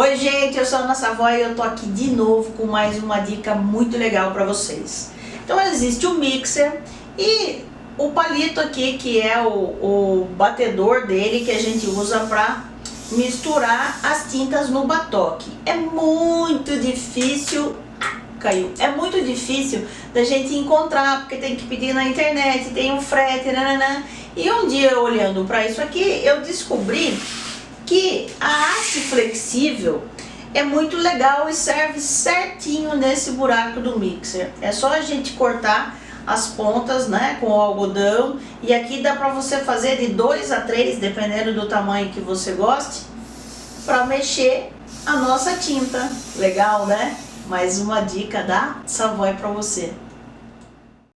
Oi gente, eu sou a Ana Savoy e eu tô aqui de novo com mais uma dica muito legal para vocês. Então existe o mixer e o palito aqui que é o, o batedor dele que a gente usa para misturar as tintas no batoque. É muito difícil caiu. É muito difícil da gente encontrar, porque tem que pedir na internet, tem um frete, nananã. E um dia olhando para isso aqui, eu descobri que a haste flexível é muito legal e serve certinho nesse buraco do mixer. É só a gente cortar as pontas, né, com o algodão. E aqui dá para você fazer de 2 a 3, dependendo do tamanho que você goste, para mexer a nossa tinta. Legal, né? Mais uma dica da Savoy para você.